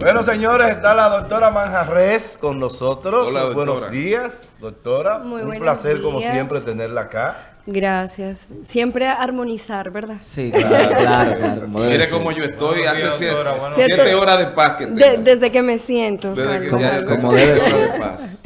Bueno, señores, está la doctora Manjarres con nosotros. Hola, Buenos días, doctora. Muy Un placer, como siempre, tenerla acá. Gracias. Siempre armonizar, ¿verdad? Sí, claro, claro, como Mire cómo yo estoy, hace siete, doctora, siete Cierto. horas de paz que De- tengo. desde que me siento. Desde que Carlos. ya Como- como siete horas de paz.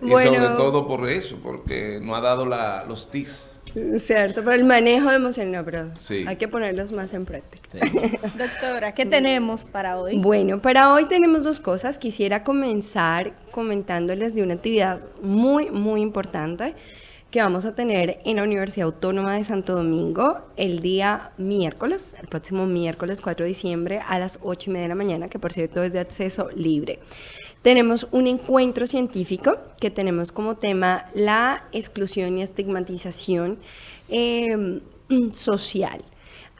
Y Bueno. sobre todo por eso, porque no ha dado la, los TIS. Cierto, pero el manejo de emociones, no, pero Sí. hay que ponerlos más en práctica. Doctora, ¿qué tenemos para hoy? Bueno, para hoy tenemos dos cosas. Quisiera comenzar comentándoles de una actividad muy, muy importante que vamos a tener en la Universidad Autónoma de Santo Domingo el día miércoles, el próximo miércoles 4 de diciembre a las 8 y media de la mañana, que por cierto es de acceso libre. Tenemos un encuentro científico que tenemos como tema la exclusión y estigmatización eh, social.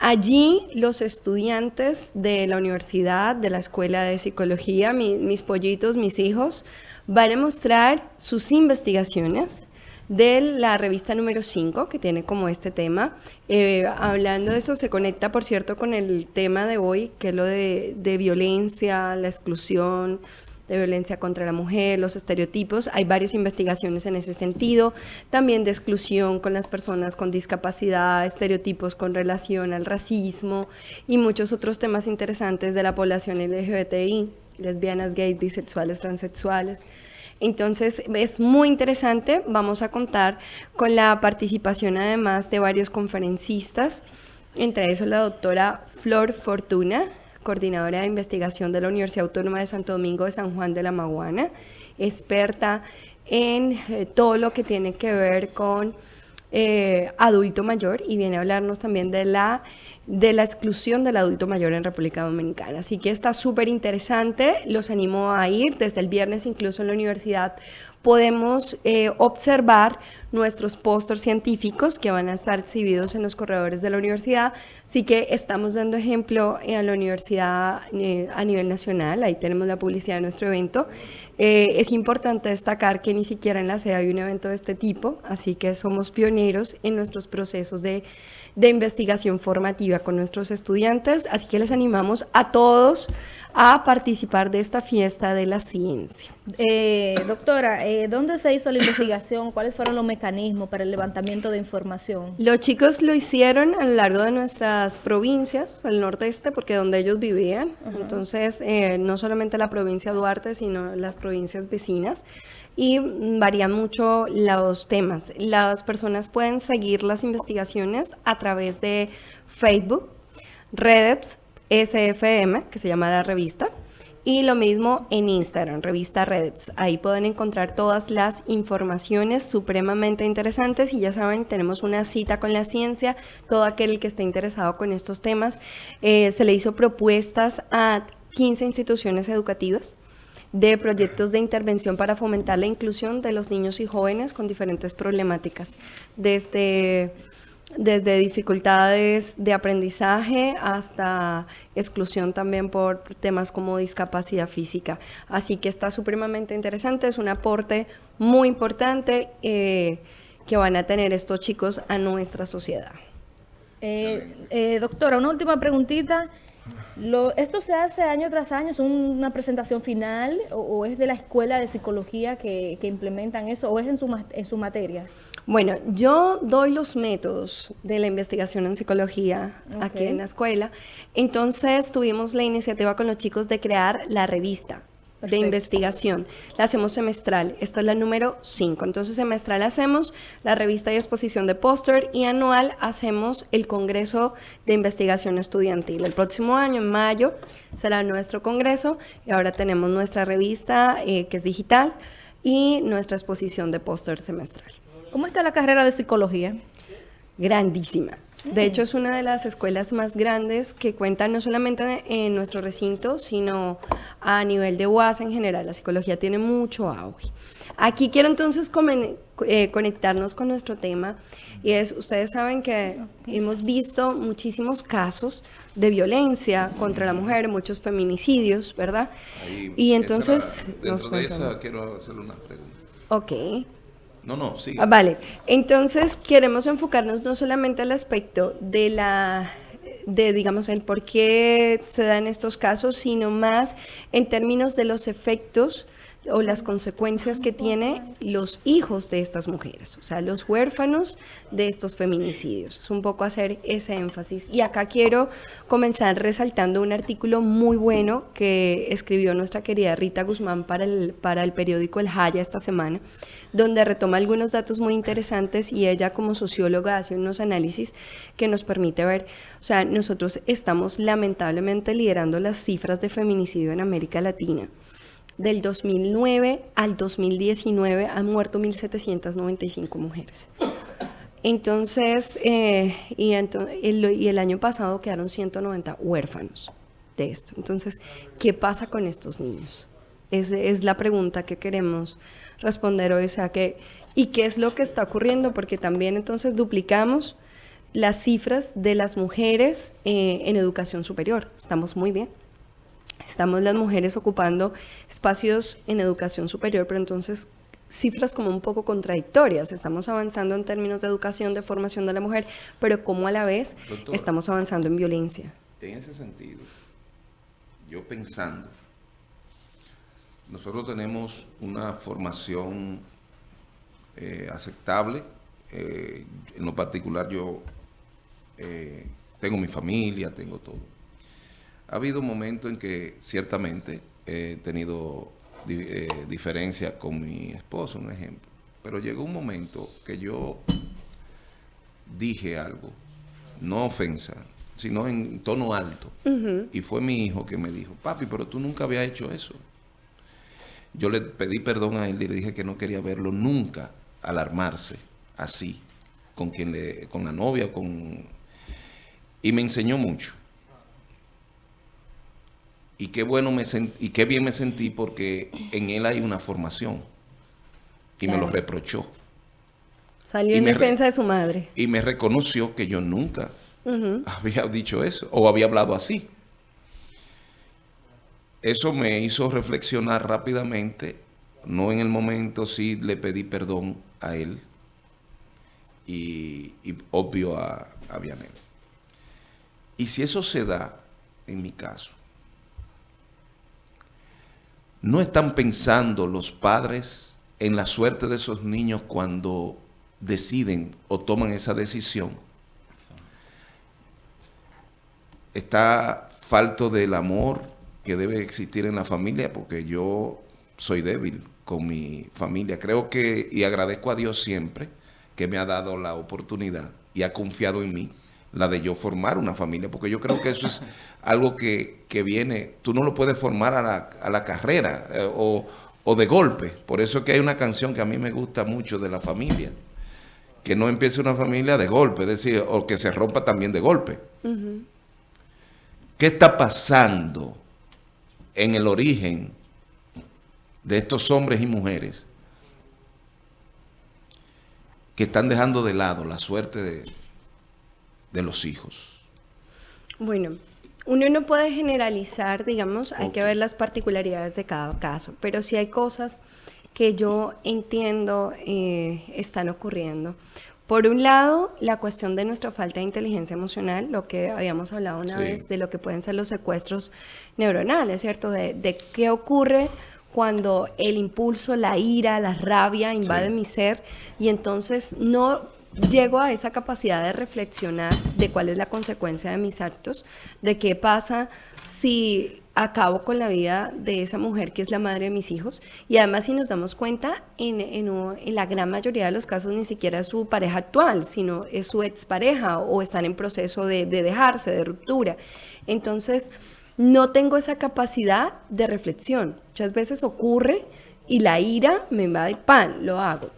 Allí los estudiantes de la universidad, de la escuela de psicología, mi- mis pollitos, mis hijos, van a mostrar sus investigaciones de la revista número 5, que tiene como este tema. Eh, hablando de eso, se conecta, por cierto, con el tema de hoy, que es lo de, de violencia, la exclusión, de violencia contra la mujer, los estereotipos. Hay varias investigaciones en ese sentido, también de exclusión con las personas con discapacidad, estereotipos con relación al racismo y muchos otros temas interesantes de la población LGBTI, lesbianas, gays, bisexuales, transexuales. Entonces es muy interesante, vamos a contar con la participación además de varios conferencistas, entre esos la doctora Flor Fortuna, coordinadora de investigación de la Universidad Autónoma de Santo Domingo de San Juan de la Maguana, experta en eh, todo lo que tiene que ver con eh, adulto mayor y viene a hablarnos también de la, de la exclusión del adulto mayor en República Dominicana. Así que está súper interesante, los animo a ir, desde el viernes incluso en la universidad podemos eh, observar nuestros pósters científicos que van a estar exhibidos en los corredores de la universidad. Así que estamos dando ejemplo eh, a la universidad eh, a nivel nacional, ahí tenemos la publicidad de nuestro evento. Eh, es importante destacar que ni siquiera en la sede hay un evento de este tipo, así que somos pioneros en nuestros procesos de, de investigación formativa con nuestros estudiantes, así que les animamos a todos a participar de esta fiesta de la ciencia. Eh, doctora, eh, ¿dónde se hizo la investigación? ¿Cuáles fueron los mecanismos para el levantamiento de información? Los chicos lo hicieron a lo largo de nuestras provincias, el nordeste, porque donde ellos vivían. Entonces, eh, no solamente la provincia de Duarte, sino las provincias vecinas. Y varían mucho los temas. Las personas pueden seguir las investigaciones a través de Facebook, Redeps, SFM, que se llama la revista. Y lo mismo en Instagram, revista Redeps. Ahí pueden encontrar todas las informaciones supremamente interesantes y ya saben, tenemos una cita con la ciencia. Todo aquel que esté interesado con estos temas, eh, se le hizo propuestas a 15 instituciones educativas de proyectos de intervención para fomentar la inclusión de los niños y jóvenes con diferentes problemáticas, desde desde dificultades de aprendizaje hasta exclusión también por temas como discapacidad física. Así que está supremamente interesante, es un aporte muy importante eh, que van a tener estos chicos a nuestra sociedad. Eh, eh, doctora, una última preguntita. Lo, ¿Esto se hace año tras año? ¿Es una presentación final o, o es de la escuela de psicología que, que implementan eso o es en su, en su materia? Bueno, yo doy los métodos de la investigación en psicología aquí en la escuela. Entonces tuvimos la iniciativa con los chicos de crear la revista de investigación. La hacemos semestral. Esta es la número 5. Entonces semestral hacemos la revista y exposición de póster y anual hacemos el Congreso de Investigación Estudiantil. El próximo año, en mayo, será nuestro congreso y ahora tenemos nuestra revista eh, que es digital y nuestra exposición de póster semestral ¿Cómo está la carrera de psicología? grandísima. De hecho, es una de las escuelas más grandes que cuenta no solamente en nuestro recinto, sino a nivel de UAS en general. La psicología tiene mucho auge. Aquí quiero entonces eh, conectarnos con nuestro tema y es, ustedes saben que hemos visto muchísimos casos de violencia contra la mujer, muchos feminicidios, ¿verdad? Ahí, y esa entonces nos dentro de pensamos, esa quiero hacerle una pregunta. ok, No, no, sí. Ah, vale, entonces queremos enfocarnos no solamente al aspecto de la de, digamos, el por qué se dan estos casos, sino más en términos de los efectos o las consecuencias que tienen los hijos de estas mujeres, o sea, los huérfanos de estos feminicidios. Es un poco hacer ese énfasis. Y acá quiero comenzar resaltando un artículo muy bueno que escribió nuestra querida Rita Guzmán para el, para el periódico El Jaya esta semana, donde retoma algunos datos muy interesantes y ella como socióloga hace unos análisis que nos permite ver, o sea, nosotros estamos lamentablemente liderando las cifras de feminicidio en América Latina del 2009 al 2019 han muerto 1.795 mujeres. Entonces, eh, y, el, año pasado quedaron 190 huérfanos de esto. Entonces, ¿qué pasa con estos niños? Es, es la pregunta que queremos responder hoy. O sea, que, ¿Y qué es lo que está ocurriendo? Porque también entonces duplicamos las cifras de las mujeres eh, en educación superior. Estamos muy bien. Estamos las mujeres ocupando espacios en educación superior, pero entonces cifras como un poco contradictorias. Estamos avanzando en términos de educación, de formación de la mujer, pero como a la vez estamos avanzando en violencia. En ese sentido, yo pensando, nosotros tenemos una formación eh, aceptable. Eh, en lo particular yo eh, tengo mi familia, tengo todo ha habido momentos en que ciertamente he tenido eh, diferencias con mi esposo, un ejemplo. Pero llegó un momento que yo dije algo, no ofensa, sino en tono alto. Y fue mi hijo que me dijo, papi, pero tú nunca habías hecho eso. Yo le pedí perdón a él y le dije que no quería verlo nunca alarmarse así, con quien le, con la novia, con y me enseñó mucho y qué bueno me y qué bien me sentí porque en él hay una formación y me lo reprochó. Salió en defensa de su madre. Y me reconoció que yo nunca había dicho eso o había hablado así. Eso me hizo reflexionar rápidamente, no en el momento, sí le pedí perdón a él y, obvio a, a Vianel. Y si eso se da, en mi caso, ¿No están pensando los padres en la suerte de esos niños cuando deciden o toman esa decisión? Está falto del amor que debe existir en la familia porque yo soy débil con mi familia. Creo que, y agradezco a Dios siempre, que me ha dado la oportunidad y ha confiado en mí la de yo formar una familia, porque yo creo que eso es algo que, viene, tú no lo puedes formar a la, a la carrera eh, o, de golpe, por eso es que hay una canción que a mí me gusta mucho de la familia, que no empiece una familia de golpe, es decir, o que se rompa también de golpe. ¿Qué está pasando en el origen de estos hombres y mujeres que están dejando de lado la suerte de de los hijos? Bueno, uno no puede generalizar, digamos, hay que ver las particularidades de cada caso, pero sí hay cosas que yo entiendo eh, están ocurriendo. Por un lado, la cuestión de nuestra falta de inteligencia emocional, lo que habíamos hablado una vez, de lo que pueden ser los secuestros neuronales, ¿cierto? De, de qué ocurre cuando el impulso, la ira, la rabia invade mi ser y entonces no llego a esa capacidad de reflexionar de cuál es la consecuencia de mis actos, de qué pasa si acabo con la vida de esa mujer que es la madre de mis hijos. Y además si nos damos cuenta, en, la gran mayoría de los casos ni siquiera es su pareja actual, sino es su expareja o están en proceso de, de dejarse, de ruptura. Entonces, no tengo esa capacidad de reflexión. Muchas veces ocurre y la ira me invade, pan, lo hago.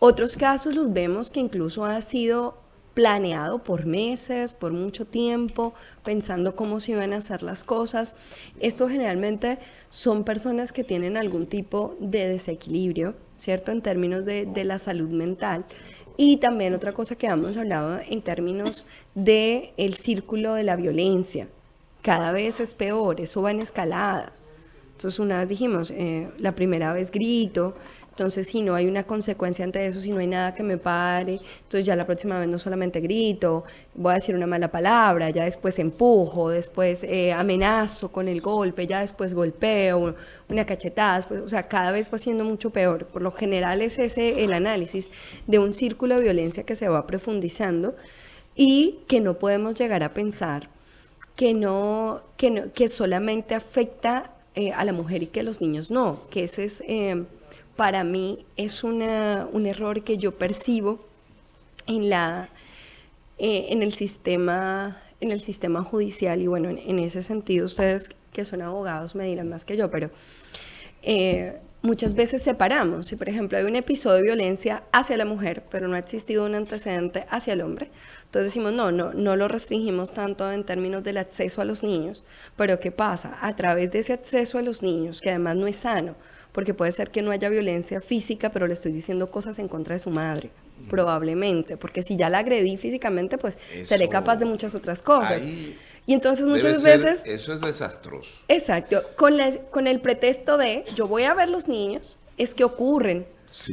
Otros casos los vemos que incluso ha sido planeado por meses, por mucho tiempo, pensando cómo se iban a hacer las cosas. Esto generalmente son personas que tienen algún tipo de desequilibrio, ¿cierto? En términos de, la salud mental. Y también otra cosa que hemos hablado en términos del el círculo de la violencia. Cada vez es peor, eso va en escalada. Entonces una vez dijimos, eh, la primera vez grito, Entonces, si no hay una consecuencia ante eso, si no hay nada que me pare, entonces ya la próxima vez no solamente grito, voy a decir una mala palabra, ya después empujo, después eh, amenazo con el golpe, ya después golpeo, una cachetada, después, o sea, cada vez va siendo mucho peor. Por lo general es ese el análisis de un círculo de violencia que se va profundizando y que no podemos llegar a pensar que no, que, no, que solamente afecta eh, a la mujer y que a los niños no, que ese es, eh, para mí, es un error que yo percibo en, la, eh, en, el sistema, en el sistema judicial y bueno, en, ese sentido ustedes que son abogados me dirán más que yo, pero muchas veces separamos. Si, por ejemplo, hay un episodio de violencia hacia la mujer, pero no ha existido un antecedente hacia el hombre, entonces decimos, no, no, no lo restringimos tanto en términos del acceso a los niños, pero ¿qué pasa? A través de ese acceso a los niños, que además no es sano, porque puede ser que no haya violencia física, pero le estoy diciendo cosas en contra de su madre, probablemente, porque si ya la agredí físicamente, pues seré capaz de muchas otras cosas. Y entonces muchas veces... Eso es desastroso. Exacto. Con, con el pretexto de yo voy a ver los niños, es que ocurren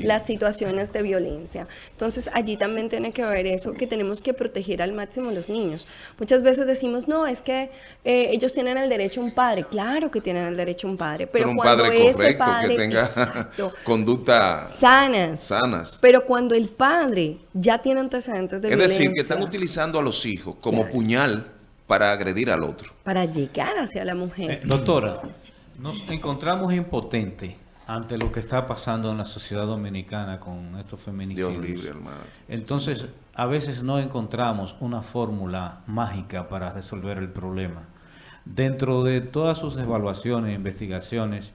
las situaciones de violencia. Entonces allí también tiene que ver eso, que tenemos que proteger al máximo a los niños. Muchas veces decimos, no, es que eh, ellos tienen el derecho a un padre. Claro que tienen el derecho a un padre, pero, un cuando padre ese correcto, padre, que tenga exacto, conducta sanas, sanas. Pero cuando el padre ya tiene antecedentes de es violencia. decir, que están utilizando a los hijos como Claro. puñal para agredir al otro. Para llegar hacia la mujer. Eh, doctora, nos encontramos impotentes ante lo que está pasando en la sociedad dominicana con estos feminicidios. Dios libre, hermano. Entonces, a veces no encontramos una fórmula mágica para resolver el problema. Dentro de todas sus evaluaciones e investigaciones,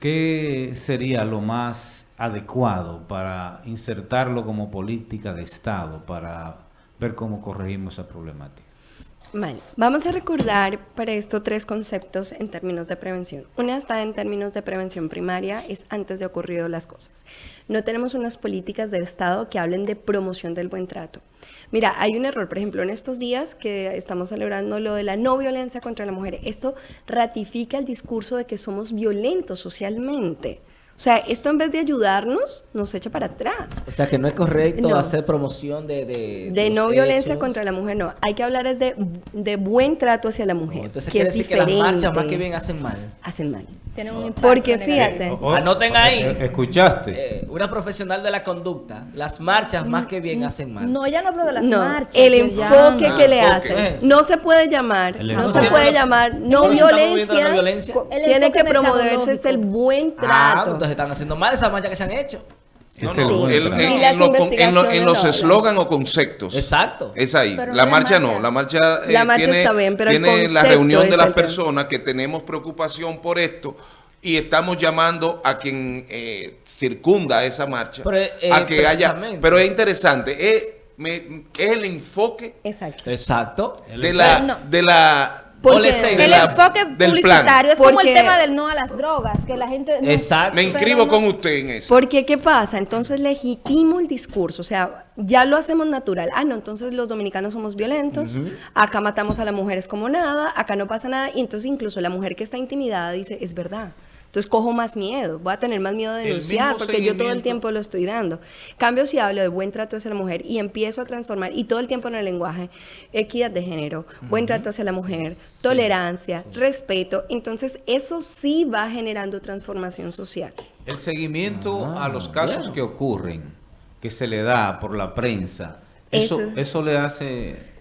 ¿qué sería lo más adecuado para insertarlo como política de Estado para ver cómo corregimos esa problemática? Vamos a recordar para esto tres conceptos en términos de prevención. Una está en términos de prevención primaria, es antes de ocurrido las cosas. No tenemos unas políticas del Estado que hablen de promoción del buen trato. Mira, hay un error, por ejemplo, en estos días que estamos celebrando lo de la no violencia contra la mujer. Esto ratifica el discurso de que somos violentos socialmente. O sea, esto en vez de ayudarnos, nos echa para atrás. O sea, que no es correcto No. hacer promoción de... De, no violencia hechos. contra la mujer, no. Hay que hablar es de, de buen trato hacia la No, mujer, Entonces que quiere es decir diferente. que las marchas más que bien hacen mal. Hacen mal. Tienen un impacto Porque fíjate, Oh, Anoten ahí. eh, ¿Escuchaste? Eh, una profesional de la conducta, las marchas más que bien hacen mal. No, ella no habló de las no, marchas. el que enfoque llaman. que le enfoque. hacen. No se puede llamar, El no se puede llamar no ¿Cómo se está moviendo la violencia. Tiene que promoverse es el buen Ah, trato. entonces están haciendo mal esas marchas que se han hecho. No, no, el- en, en los en los eslogan o conceptos. Exacto. Es ahí. Pero la no marcha no. La marcha, eh, La marcha tiene, está bien, pero el tiene la reunión de las personas que tenemos preocupación por esto y estamos llamando a quien eh, circunda esa marcha Pero, eh, a que haya. Pero es interesante. Es, me- es el enfoque Exacto. Exacto. de la, No. de la Porque El la- enfoque del publicitario es como el tema del no a las drogas, que la gente... no- Exacto. Me inscribo no- con usted en eso. Porque, ¿qué pasa? Entonces legitimo el discurso, o sea, ya lo hacemos natural. Ah, no, entonces los dominicanos somos violentos, acá matamos a las mujeres como nada, acá no pasa nada, y entonces incluso la mujer que está intimidada dice, es verdad. Entonces cojo más miedo, voy a tener más miedo de denunciar, porque yo todo el tiempo lo estoy dando. Cambio si hablo de buen trato hacia la mujer y empiezo a transformar, y todo el tiempo en el lenguaje, equidad de género, buen trato hacia la mujer, tolerancia, respeto, entonces eso sí va generando transformación social. El seguimiento a los casos bueno. que ocurren, que se le da por la prensa, eso, Eso- eso le hace...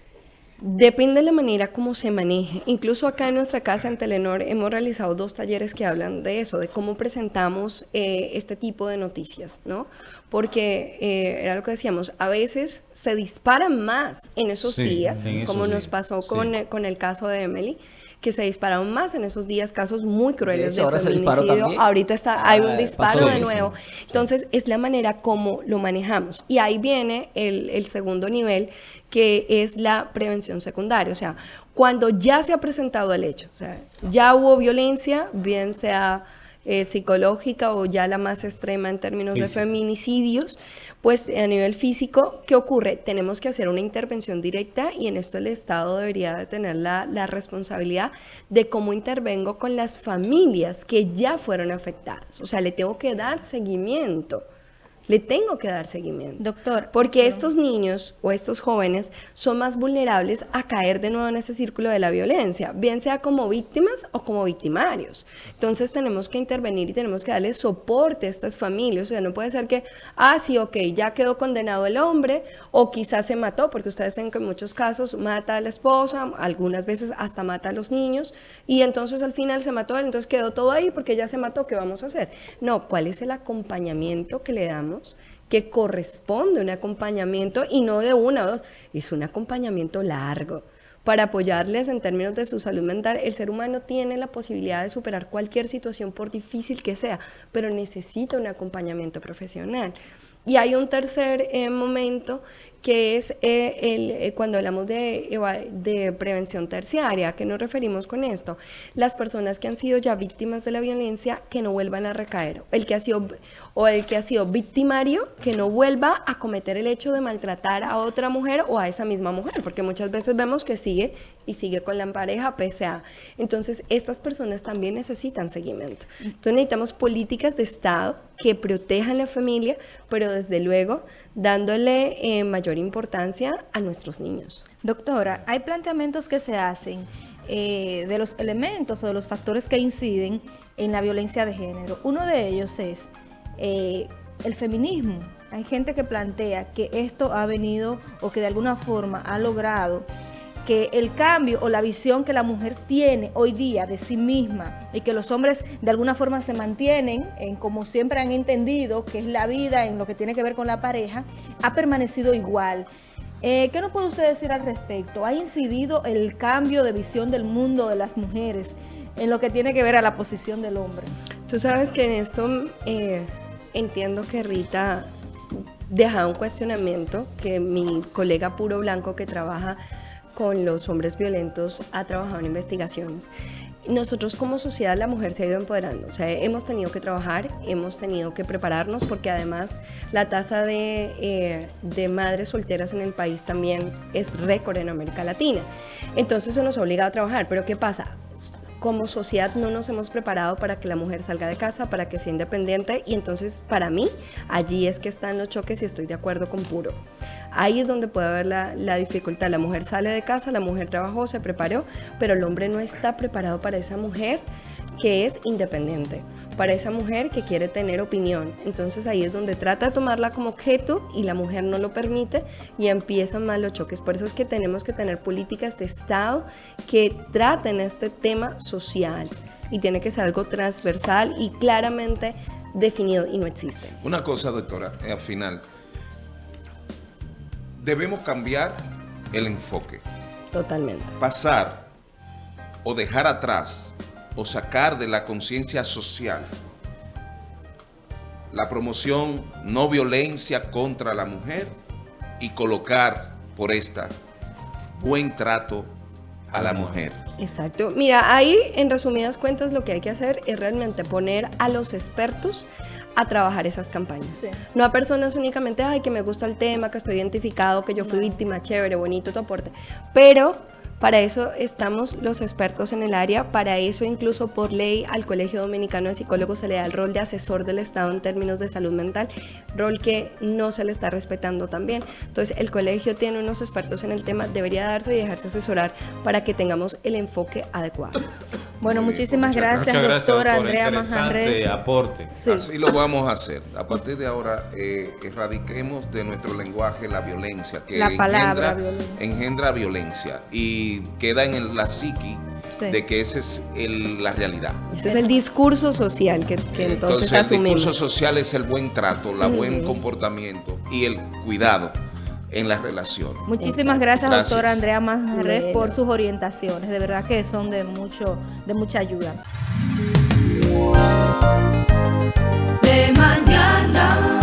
Depende de la manera como se maneje. Incluso acá en nuestra casa en Telenor hemos realizado dos talleres que hablan de eso, de cómo presentamos eh, este tipo de noticias, ¿no? Porque eh, era lo que decíamos, a veces se disparan más en esos Sí, días, en esos como nos pasó sí. con, eh, con el caso de Emily, que se dispararon más en esos días casos muy crueles hecho, de, se disparó feminicidio. Ahorita está, hay Ah, un pasó disparo de nuevo. Entonces, es la manera como lo manejamos. Y ahí viene el, el segundo nivel, que es la prevención secundaria. O sea, cuando ya se ha presentado el hecho, o sea, ya hubo violencia, bien sea eh, psicológica o ya la más extrema en términos de feminicidios, pues a nivel físico, ¿qué ocurre? Tenemos que hacer una intervención directa y en esto el Estado debería de tener la, la responsabilidad de cómo intervengo con las familias que ya fueron afectadas. O sea, le tengo que dar seguimiento. Le tengo que dar seguimiento. Doctor, Porque estos niños o estos jóvenes son más vulnerables a caer de nuevo en ese círculo de la violencia, bien sea como víctimas o como victimarios. Entonces tenemos que intervenir y tenemos que darle soporte a estas familias. O sea, no puede ser que, ah, sí, ok, ya quedó condenado el hombre o quizás se mató, porque ustedes saben que en muchos casos mata a la esposa, algunas veces hasta mata a los niños y entonces al final se mató él, entonces quedó todo ahí porque ya se mató, ¿qué vamos a hacer? No, ¿cuál es el acompañamiento que le damos? Que corresponde un acompañamiento y no de una o dos, es un acompañamiento largo para apoyarles en términos de su salud mental. El ser humano tiene la posibilidad de superar cualquier situación por difícil que sea, pero necesita un acompañamiento profesional. Y hay un tercer eh, momento que es eh, el, eh, cuando hablamos de, de prevención terciaria. ¿A qué nos referimos con esto? Las personas que han sido ya víctimas de la violencia que no vuelvan a recaer. El que ha sido, o el que ha sido victimario que no vuelva a cometer el hecho de maltratar a otra mujer o a esa misma mujer, porque muchas veces vemos que sigue y sigue con la pareja pese a. Entonces, estas personas también necesitan seguimiento. Entonces, necesitamos políticas de Estado que protejan la familia, pero desde luego dándole eh, mayor importancia a nuestros niños. Doctora, hay planteamientos que se hacen eh, de los elementos o de los factores que inciden en la violencia de género. Uno de ellos es eh, el feminismo. Hay gente que plantea que esto ha venido o que de alguna forma ha logrado que el cambio o la visión que la mujer tiene hoy día de sí misma y que los hombres de alguna forma se mantienen en como siempre han entendido que es la vida en lo que tiene que ver con la pareja, ha permanecido igual. Eh, ¿Qué nos puede usted decir al respecto? ¿Ha incidido el cambio de visión del mundo de las mujeres en lo que tiene que ver a la posición del hombre? Tú sabes que en esto eh, entiendo que Rita deja un cuestionamiento que mi colega Puro Blanco que trabaja con los hombres violentos ha trabajado en investigaciones. Nosotros como sociedad la mujer se ha ido empoderando, o sea, hemos tenido que trabajar, hemos tenido que prepararnos porque además la tasa de, eh, de madres solteras en el país también es récord en América Latina. Entonces eso nos ha obligado a trabajar, pero ¿qué pasa? como sociedad no nos hemos preparado para que la mujer salga de casa, para que sea independiente y entonces para mí allí es que están los choques y estoy de acuerdo con Puro. Ahí es donde puede haber la, la dificultad. La mujer sale de casa, la mujer trabajó, se preparó, pero el hombre no está preparado para esa mujer que es independiente, para esa mujer que quiere tener opinión. Entonces ahí es donde trata de tomarla como objeto y la mujer no lo permite y empiezan mal los choques. Por eso es que tenemos que tener políticas de Estado que traten este tema social y tiene que ser algo transversal y claramente definido y no existe. Una cosa, doctora, eh, al final, debemos cambiar el enfoque, Totalmente. pasar o dejar atrás o sacar de la conciencia social la promoción no violencia contra la mujer y colocar por esta buen trato a la mujer. Exacto. Mira, ahí en resumidas cuentas lo que hay que hacer es realmente poner a los expertos a trabajar esas campañas. Sí. No a personas únicamente, ay, que me gusta el tema, que estoy identificado, que yo fui víctima, chévere, bonito tu aporte. Pero para eso estamos los expertos en el área, para eso incluso por ley al Colegio Dominicano de Psicólogos se le da el rol de asesor del Estado en términos de salud mental, rol que no se le está respetando también. Entonces el colegio tiene unos expertos en el tema, debería darse y dejarse asesorar para que tengamos el enfoque adecuado. Bueno, Muy bien, muchísimas muchas gracias, Muchas gracias, doctora doctora. Andrea Manjarres. aporte. Sí. Así lo vamos a hacer. A partir de ahora, eh, erradiquemos de nuestro lenguaje la violencia, que La palabra engendra, violencia. engendra violencia y queda en el- la psiqui Sí. de que esa es el- la realidad. Ese es el discurso social que, que entonces, el asumimos. discurso social es el buen trato, el buen comportamiento y el cuidado en las relaciones. Muchísimas gracias, Gracias. doctora Andrea Manjarres, Bueno. por sus orientaciones. De verdad que son de mucho, de mucha ayuda. de mañana.